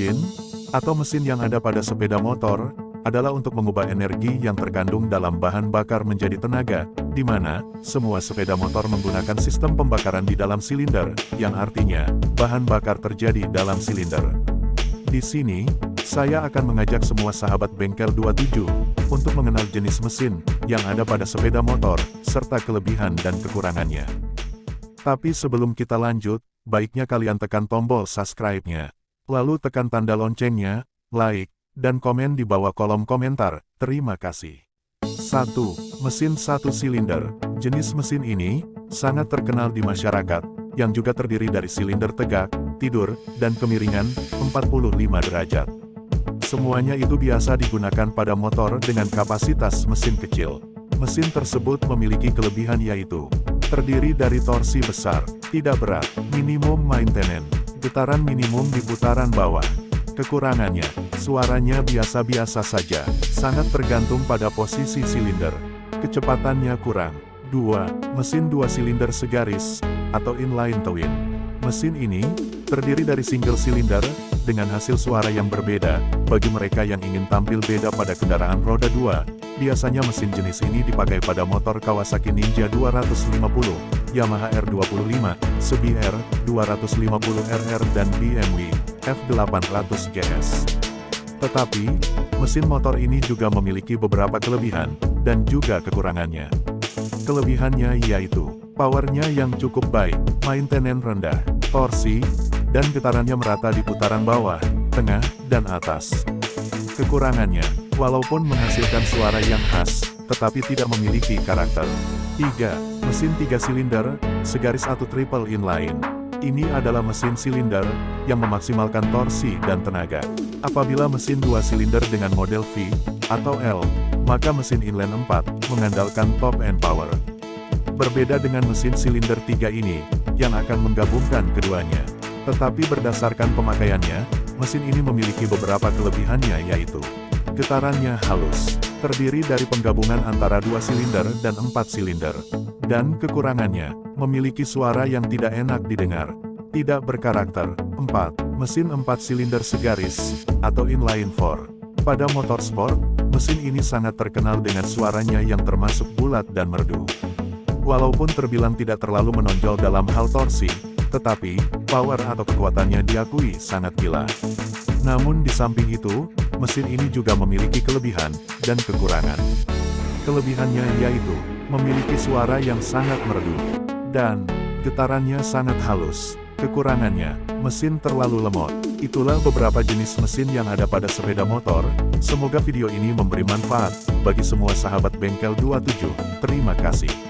Engine, atau mesin yang ada pada sepeda motor, adalah untuk mengubah energi yang terkandung dalam bahan bakar menjadi tenaga, di mana semua sepeda motor menggunakan sistem pembakaran di dalam silinder, yang artinya bahan bakar terjadi dalam silinder. Di sini, saya akan mengajak semua sahabat bengkel 27 untuk mengenal jenis mesin yang ada pada sepeda motor, serta kelebihan dan kekurangannya. Tapi sebelum kita lanjut, baiknya kalian tekan tombol subscribe-nya. Lalu tekan tanda loncengnya, like, dan komen di bawah kolom komentar. Terima kasih. 1. Mesin satu silinder. Jenis mesin ini sangat terkenal di masyarakat, yang juga terdiri dari silinder tegak, tidur, dan kemiringan 45 derajat. Semuanya itu biasa digunakan pada motor dengan kapasitas mesin kecil. Mesin tersebut memiliki kelebihan yaitu terdiri dari torsi besar, tidak berat, minimum maintenance, getaran minimum di putaran bawah. Kekurangannya, Suaranya biasa-biasa saja, sangat tergantung pada posisi silinder. Kecepatannya kurang. 2. Mesin dua silinder segaris, atau inline twin. Mesin ini, terdiri dari single silinder, dengan hasil suara yang berbeda, bagi mereka yang ingin tampil beda pada kendaraan roda 2, biasanya mesin jenis ini dipakai pada motor Kawasaki Ninja 250, Yamaha R25, Subi R250RR dan BMW F800 GS. Tetapi, mesin motor ini juga memiliki beberapa kelebihan, dan juga kekurangannya. Kelebihannya yaitu, powernya yang cukup baik, maintenance rendah, torsi, dan getarannya merata di putaran bawah, tengah, dan atas. Kekurangannya, walaupun menghasilkan suara yang khas, tetapi tidak memiliki karakter. 3. Mesin 3 silinder, segaris atau triple inline. Ini adalah mesin silinder, yang memaksimalkan torsi dan tenaga. Apabila mesin dua silinder dengan model V, atau L, maka mesin inline 4, mengandalkan top end power. Berbeda dengan mesin silinder 3 ini, yang akan menggabungkan keduanya. Tetapi berdasarkan pemakaiannya, mesin ini memiliki beberapa kelebihannya yaitu, getarannya halus, terdiri dari penggabungan antara dua silinder dan empat silinder. Dan kekurangannya, memiliki suara yang tidak enak didengar, tidak berkarakter. 4 mesin 4 silinder segaris, atau inline 4. Pada motorsport, mesin ini sangat terkenal dengan suaranya yang termasuk bulat dan merdu. Walaupun terbilang tidak terlalu menonjol dalam hal torsi, tetapi, power atau kekuatannya diakui sangat gila. Namun di samping itu, mesin ini juga memiliki kelebihan, dan kekurangan. Kelebihannya yaitu, memiliki suara yang sangat merdu, dan getarannya sangat halus. Kekurangannya, mesin terlalu lemot. Itulah beberapa jenis mesin yang ada pada sepeda motor. Semoga video ini memberi manfaat bagi semua sahabat bengkel 27. Terima kasih.